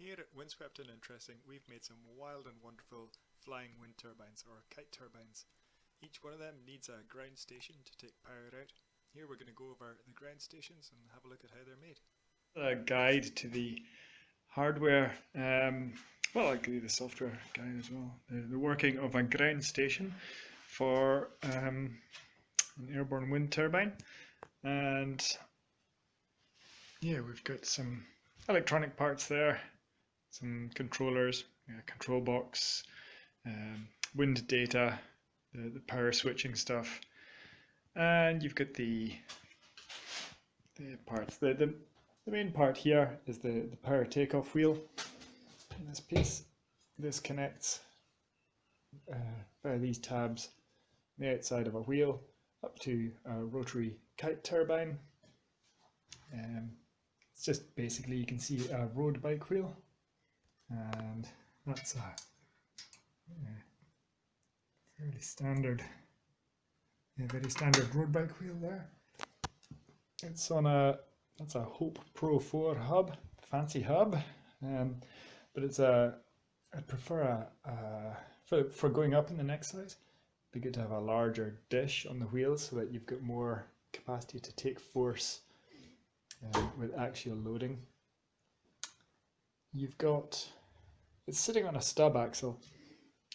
Here at Windswept and Interesting, we've made some wild and wonderful flying wind turbines, or kite turbines. Each one of them needs a ground station to take power out. Here we're going to go over the ground stations and have a look at how they're made. A guide to the hardware, um, well, I could do the software guide as well. The, the working of a ground station for um, an airborne wind turbine, and yeah, we've got some electronic parts there some controllers, control box, um, wind data, the, the power switching stuff, and you've got the the parts. The, the, the main part here is the, the power takeoff wheel in this piece. This connects uh, via these tabs the outside of a wheel up to a rotary kite turbine. Um, it's just basically you can see a road bike wheel and that's a fairly standard, a very standard road bike wheel there. It's on a that's a Hope Pro 4 hub, fancy hub, um, but it's a I prefer a, a for for going up in the next size. It'd be good to have a larger dish on the wheels so that you've got more capacity to take force uh, with actual loading. You've got it's sitting on a stub axle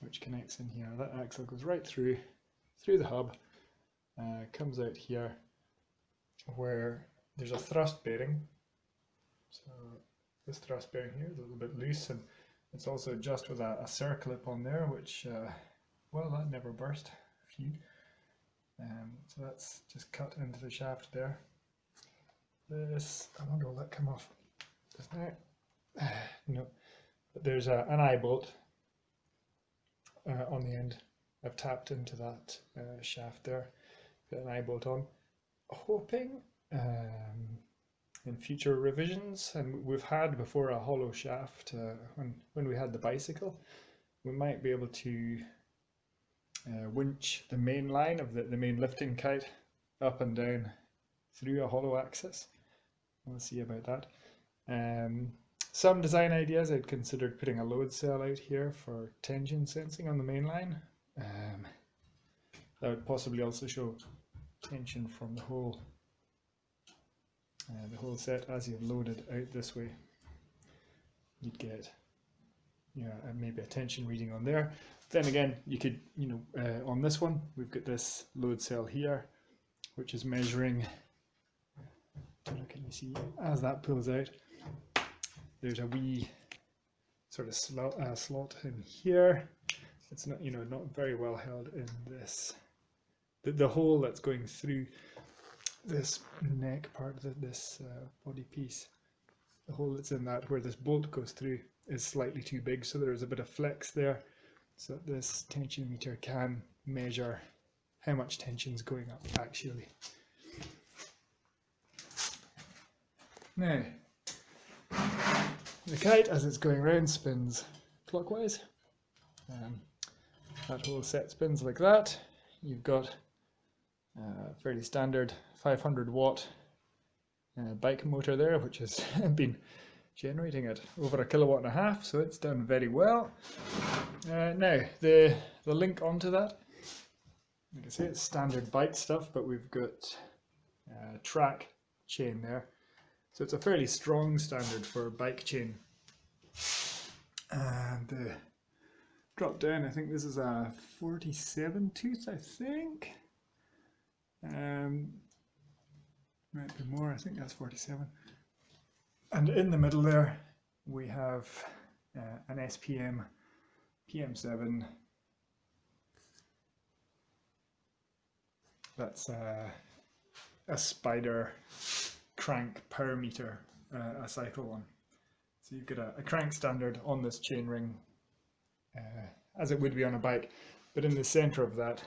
which connects in here. That axle goes right through through the hub, uh, comes out here where there's a thrust bearing. So this thrust bearing here is a little bit loose and it's also just with a, a circlip on there which, uh, well that never burst. Phew. Um, so that's just cut into the shaft there. This, I wonder will that come off Doesn't now? no, there's a, an eye bolt uh, on the end. I've tapped into that uh, shaft there, got an eye bolt on. Hoping um, in future revisions, and we've had before a hollow shaft uh, when, when we had the bicycle, we might be able to uh, winch the main line of the, the main lifting kite up and down through a hollow axis. We'll see about that. Um, some design ideas, I'd considered putting a load cell out here for tension sensing on the main line. Um, that would possibly also show tension from the whole uh, the whole set as you've loaded out this way. You'd get you know, maybe a tension reading on there. Then again, you could, you know, uh, on this one, we've got this load cell here, which is measuring, can you see, as that pulls out, there's a wee sort of slot, uh, slot in here. It's not, you know, not very well held in this. The, the hole that's going through this neck part of this uh, body piece, the hole that's in that where this bolt goes through is slightly too big, so there is a bit of flex there, so this tension meter can measure how much tension is going up actually. Now, the kite, as it's going round, spins clockwise. Um, that whole set spins like that. You've got a fairly standard 500 watt uh, bike motor there, which has been generating at over a kilowatt and a half, so it's done very well. Uh, now, the, the link onto that, you can see it's standard bike stuff, but we've got uh, track chain there so it's a fairly strong standard for bike chain. And the drop down, I think this is a 47 tooth, I think. Um, might be more, I think that's 47. And in the middle there, we have uh, an SPM PM7. That's uh, a spider crank power meter uh, a cycle on. So you've got a, a, crank standard on this chainring uh, as it would be on a bike, but in the center of that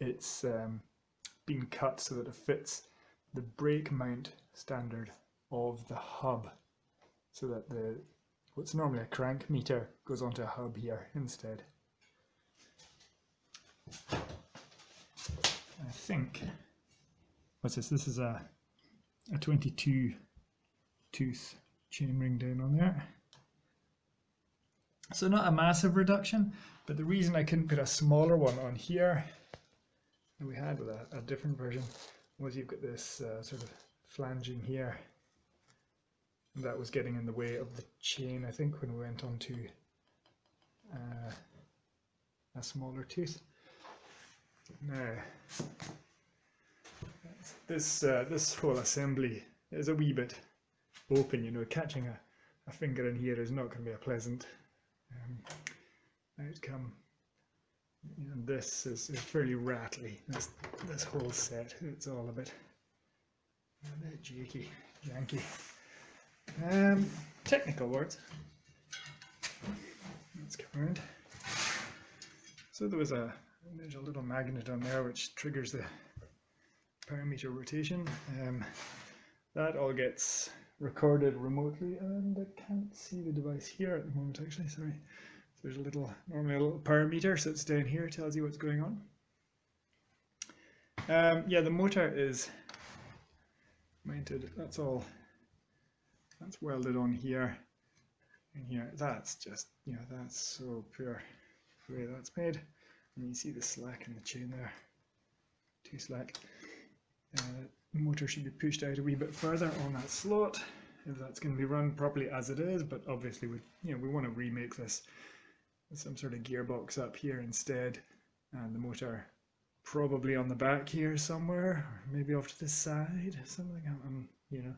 it's um, been cut so that it fits the brake mount standard of the hub so that the what's normally a crank meter goes onto a hub here instead. I think what's this? This is a a 22 tooth chainring down on there. So not a massive reduction, but the reason I couldn't put a smaller one on here than we had with a, a different version was you've got this uh, sort of flanging here and that was getting in the way of the chain I think when we went on to uh, a smaller tooth. Now this uh, this whole assembly is a wee bit open, you know, catching a, a finger in here is not going to be a pleasant um, outcome. Know, this is, is fairly rattly, this, this whole set, it's all a bit, a bit jakey, janky. Um, technical words. Let's come around. So there was a, there's a little magnet on there which triggers the power meter rotation. Um, that all gets recorded remotely and I can't see the device here at the moment actually, sorry. So there's a little, normally a little power meter sits down here, tells you what's going on. Um, yeah, the motor is mounted, that's all, that's welded on here and here. That's just, you know, that's so pure the way that's made. And you see the slack in the chain there, too slack. Uh, motor should be pushed out a wee bit further on that slot if that's going to be run properly as it is but obviously we you know we want to remake this with some sort of gearbox up here instead and the motor probably on the back here somewhere maybe off to the side something um, you know.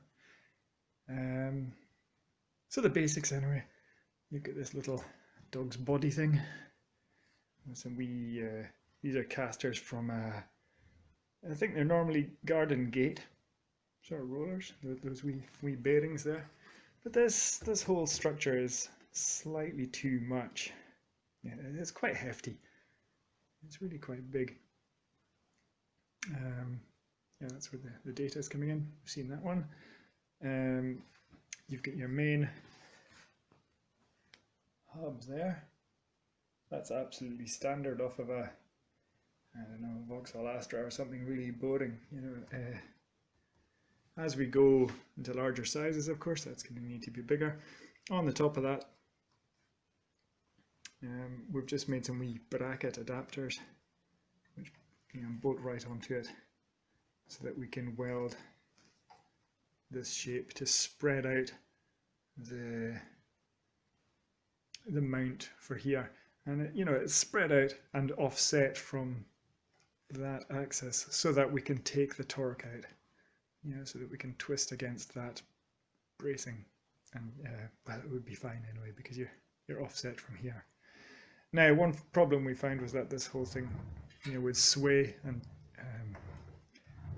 Um so the basics anyway. Look at this little dog's body thing. Some wee uh, these are casters from uh, I think they're normally garden gate sort of rollers, those wee, wee bearings there. But this, this whole structure is slightly too much. Yeah, it's quite hefty. It's really quite big. Um, yeah, that's where the, the data is coming in. We've seen that one. Um, you've got your main hub there. That's absolutely standard off of a I don't know, Vauxhall Astra or something really boring. You know, uh, as we go into larger sizes, of course, that's going to need to be bigger. On the top of that, um, we've just made some wee bracket adapters, which you know, bolt right onto it, so that we can weld this shape to spread out the the mount for here and it, you know it's spread out and offset from that axis so that we can take the torque out, you know, so that we can twist against that bracing. And uh, well, it would be fine anyway because you're you're offset from here. Now, one problem we found was that this whole thing, you know, would sway and um,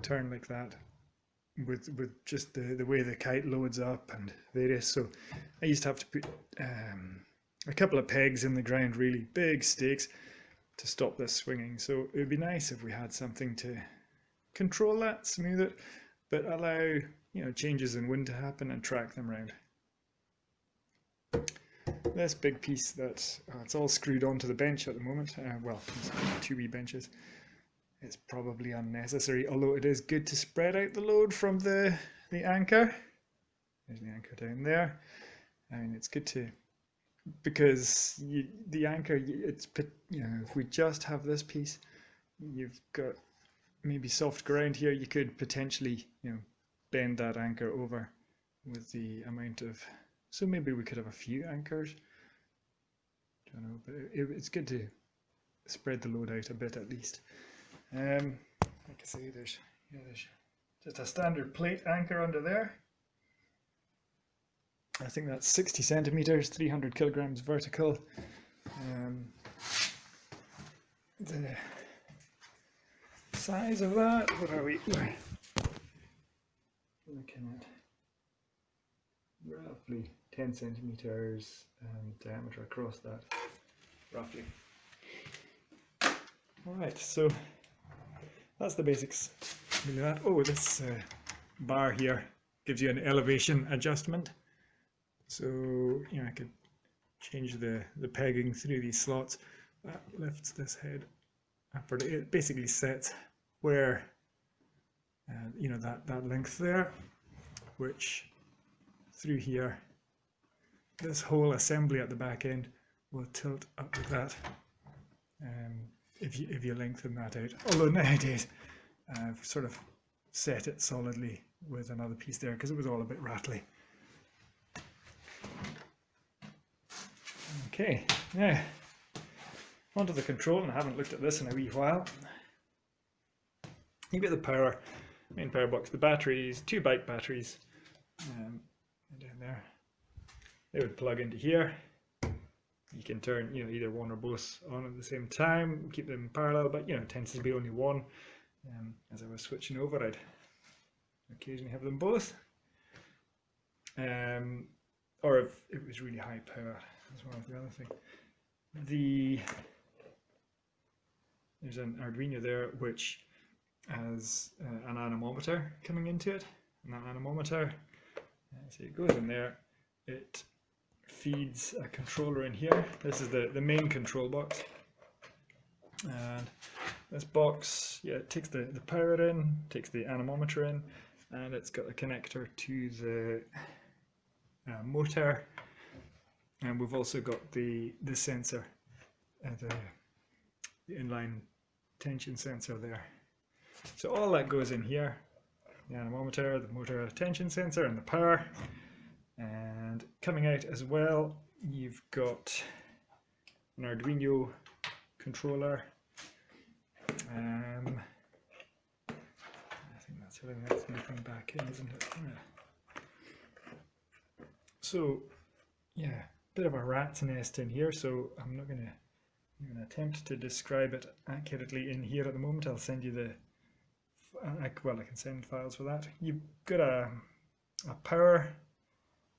turn like that with with just the the way the kite loads up and various. So I used to have to put um, a couple of pegs in the ground, really big stakes, to stop this swinging. So it would be nice if we had something to control that, smooth it, but allow you know changes in wind to happen and track them around. This big piece that uh, it's all screwed onto the bench at the moment. Uh, well, two wee benches. It's probably unnecessary, although it is good to spread out the load from the the anchor. There's the anchor down there. I mean, it's good to because you, the anchor it's you know if we just have this piece you've got maybe soft ground here you could potentially you know bend that anchor over with the amount of so maybe we could have a few anchors. Don't know but it, it's good to spread the load out a bit at least. Um like I say there's yeah there's just a standard plate anchor under there I think that's 60 centimeters, 300 kilograms vertical. Um, the size of that, what are we looking at? Roughly 10 centimeters um, diameter across that, roughly. Alright, so that's the basics. Oh, this uh, bar here gives you an elevation adjustment. So, you know, I could change the, the pegging through these slots. That lifts this head upward. It basically sets where, uh, you know, that, that length there, which through here. This whole assembly at the back end will tilt up like that um, if, you, if you lengthen that out. Although nowadays I've sort of set it solidly with another piece there because it was all a bit rattly. Okay, now onto the control, and I haven't looked at this in a wee while. You get the power, main power box, the batteries, two bike batteries um, down there. They would plug into here. You can turn, you know, either one or both on at the same time, keep them parallel, but you know, it tends to be only one. Um, as I was switching over, I'd occasionally have them both. Um, or if it was really high power, as well as the other thing. The there's an Arduino there which has uh, an anemometer coming into it, and that anemometer, uh, so it goes in there, it feeds a controller in here. This is the, the main control box. And this box, yeah, it takes the, the power in, takes the anemometer in, and it's got a connector to the uh, motor. And we've also got the, the sensor, the, the inline tension sensor there. So all that goes in here, the anemometer, the motor tension sensor and the power. And coming out as well, you've got an Arduino controller. Um, I think that's everything that's back in, isn't it? Yeah. So, yeah, bit of a rat's nest in here, so I'm not going to attempt to describe it accurately in here at the moment. I'll send you the, well, I can send files for that. You've got a, a power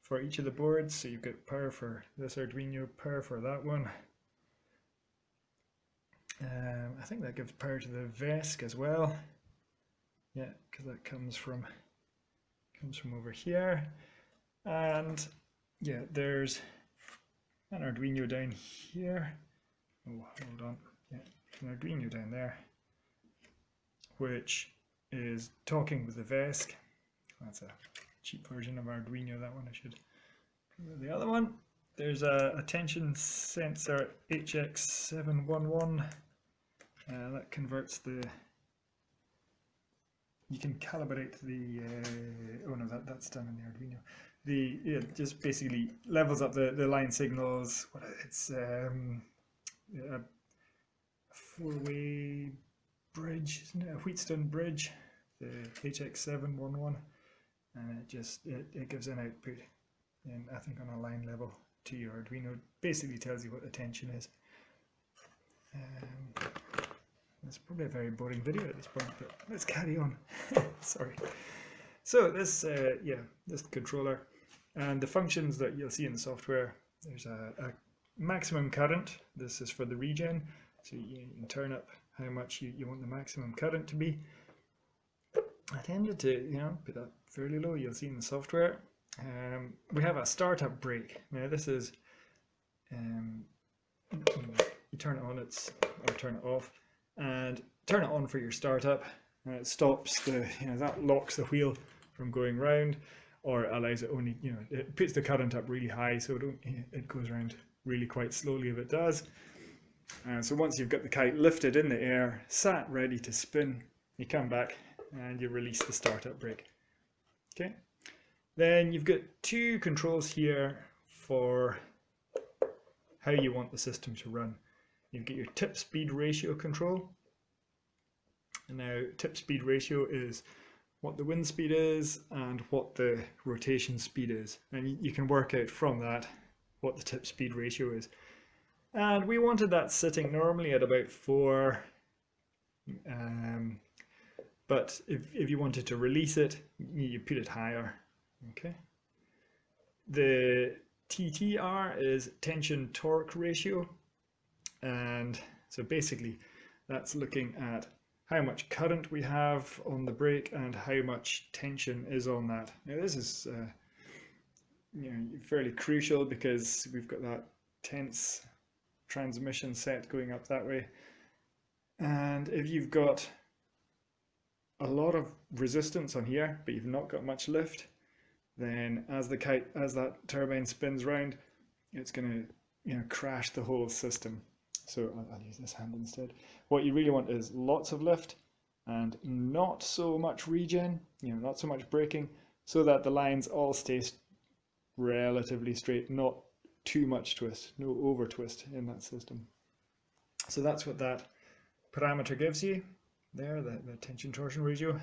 for each of the boards. So you've got power for this Arduino, power for that one. Um, I think that gives power to the VESC as well. Yeah, because that comes from comes from over here. And yeah, there's an Arduino down here. Oh, hold on. Yeah, an Arduino down there, which is talking with the VESC. That's a cheap version of Arduino, that one I should the other one. There's a, a tension sensor HX711 uh, that converts the you can calibrate the uh, oh no that, that's done in the Arduino the just basically levels up the, the line signals. What it's um, a four-way bridge isn't it? A Wheatstone bridge the HX711 and it just it, it gives an output and I think on a line level to your Arduino. Basically tells you what the tension is. Um, it's probably a very boring video at this point but let's carry on. Sorry. So this uh, yeah this controller and the functions that you'll see in the software there's a, a maximum current this is for the regen so you can turn up how much you, you want the maximum current to be I tended to, you know, put that fairly low. You'll see in the software. Um, we have a startup brake. Now this is, um, you turn it on, it's or turn it off, and turn it on for your startup. And it stops the, you know, that locks the wheel from going round, or allows it only, you know, it puts the current up really high, so it, it goes around really quite slowly if it does. And so once you've got the kite lifted in the air, sat ready to spin, you come back and you release the startup brake. Okay, then you've got two controls here for how you want the system to run. You've got your tip speed ratio control. And now tip speed ratio is what the wind speed is and what the rotation speed is. And you can work out from that what the tip speed ratio is. And we wanted that sitting normally at about four um, but if, if you wanted to release it, you put it higher. Okay. The TTR is tension torque ratio. And so basically that's looking at how much current we have on the brake and how much tension is on that. Now this is uh, you know, fairly crucial because we've got that tense transmission set going up that way. And if you've got a lot of resistance on here, but you've not got much lift, then as the kite as that turbine spins round, it's going to you know crash the whole system. So I'll, use this hand instead. What you really want is lots of lift and not so much regen, you know, not so much braking, so that the lines all stay relatively straight, not too much twist, no over twist in that system. So that's what that parameter gives you there, the, the tension torsion ratio.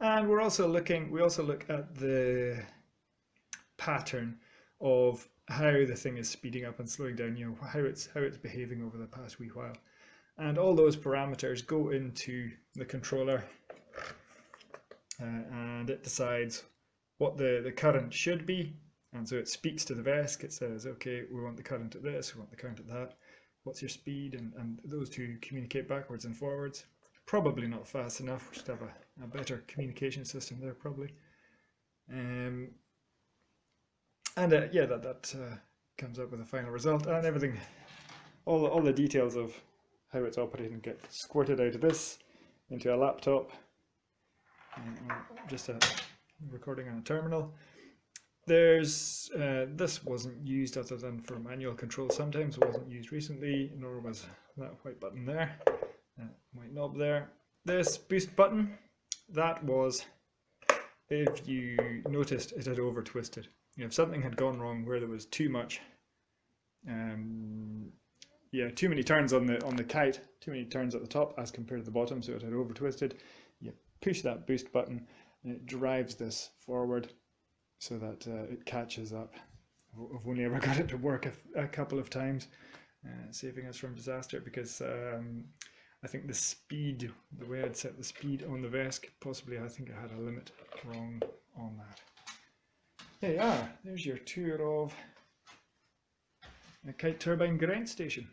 And we're also looking, we also look at the pattern of how the thing is speeding up and slowing down, you know, how it's how it's behaving over the past wee while. And all those parameters go into the controller uh, and it decides what the, the current should be. And so it speaks to the VESC, it says, okay, we want the current at this, we want the current at that. What's your speed? And, and those two communicate backwards and forwards. Probably not fast enough, we should have a, a better communication system there probably. Um, and uh, yeah, that, that uh, comes up with a final result and everything, all the, all the details of how it's operating get squirted out of this into a laptop, uh, just a recording on a terminal. There's, uh, this wasn't used other than for manual control sometimes, wasn't used recently, nor was that white button there, uh, white knob there. This boost button, that was if you noticed it had over twisted you know, if something had gone wrong where there was too much, um, yeah, too many turns on the on the kite, too many turns at the top as compared to the bottom, so it had over twisted. You push that boost button, and it drives this forward, so that uh, it catches up. I've only ever got it to work a, a couple of times, uh, saving us from disaster because um, I think the speed, the way I'd set the speed on the VESC, possibly I think I had a limit wrong on that. There you are, ah, there's your tour of a kite turbine ground station.